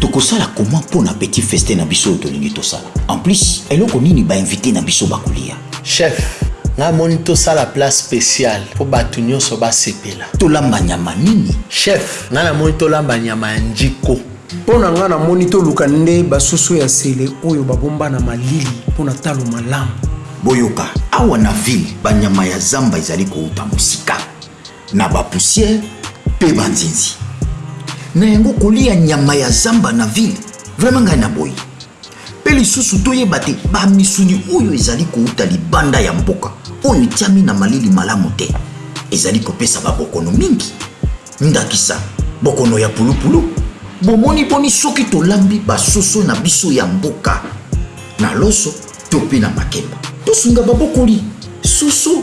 tokosala comment mpo na petit feste na biso oyo tolingi tosala en plus eloko nini bainvite na biso bakolia Chef ngai moni tosala plat special po batu nionso ba sepela. Tolamba nyama nini? Chef ngai namoni tolamba nyama ya ndjiko. Pona nga na moni to luka nde ba soso ya sele oyo ba bomba na malili pona talo malamu. Boyoka, awa na ville ba nyama ya zamba ezali kowuta mosika na ba poussière pe ba nzinzi. Na yango koliya nyama ya zamba na ville vraiment ngai na boyi. Mpe lisusu toyeba te bamisuni oyo ezali kouta libanda ya mboka, oyo etiami na malili malamu te, ezali kopesa babokono mingi, ndakisa, bokono ya pulupulu. Bomoni boni soki tolambi basoso na biso ya mboka na loso to mpe na makemba? Tosunga babokoli soso.